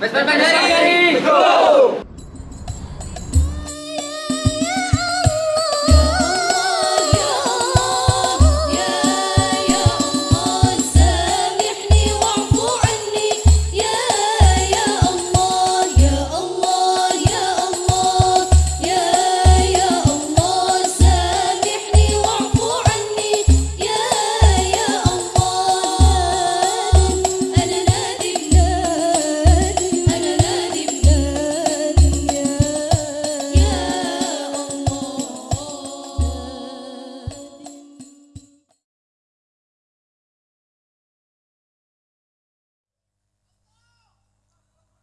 Vespa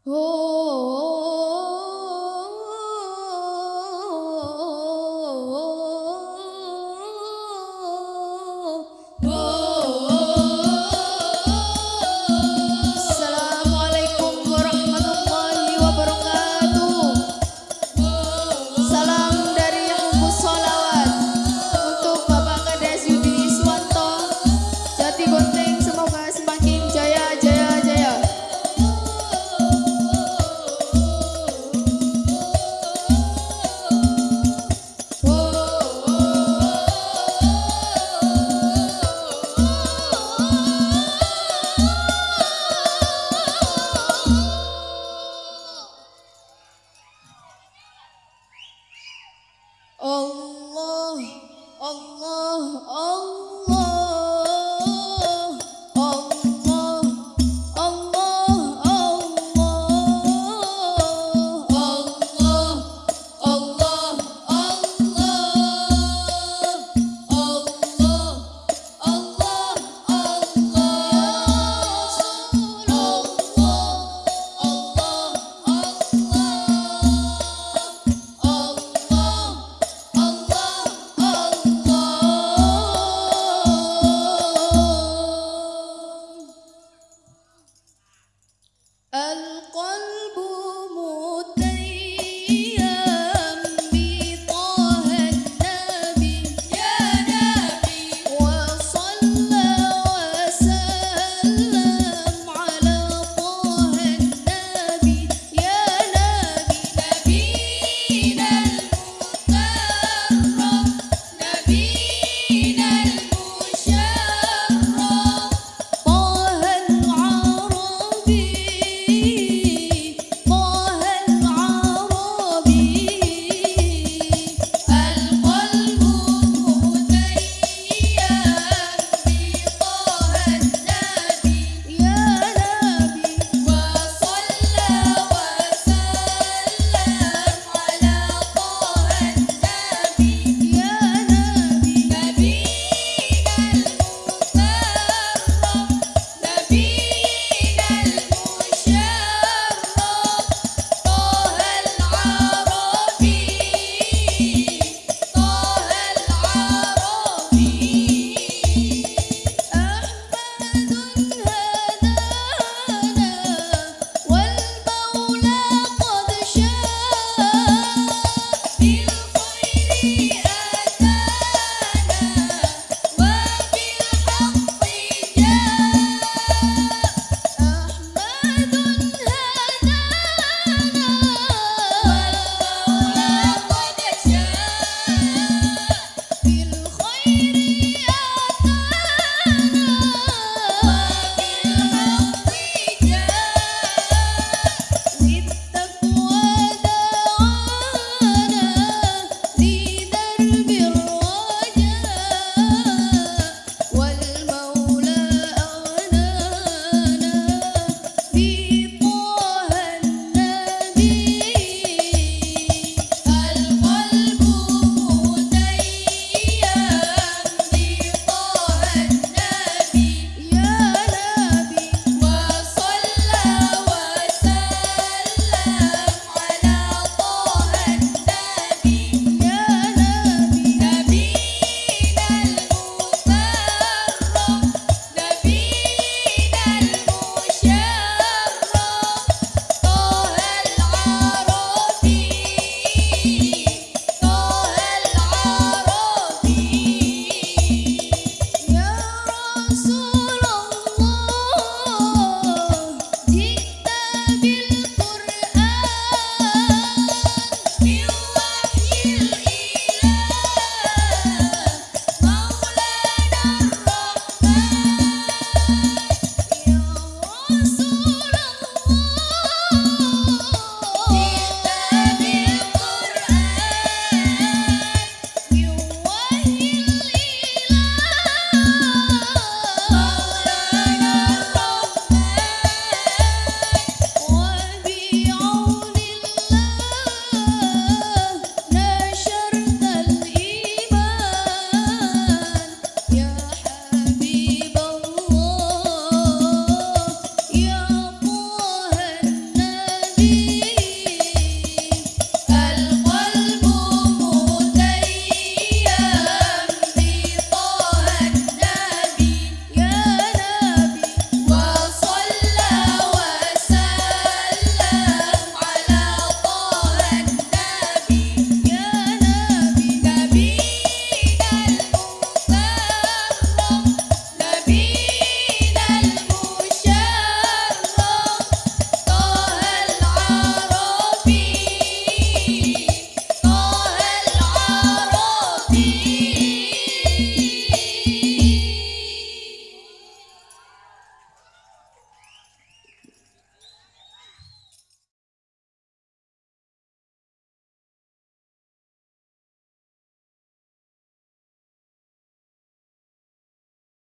Oh.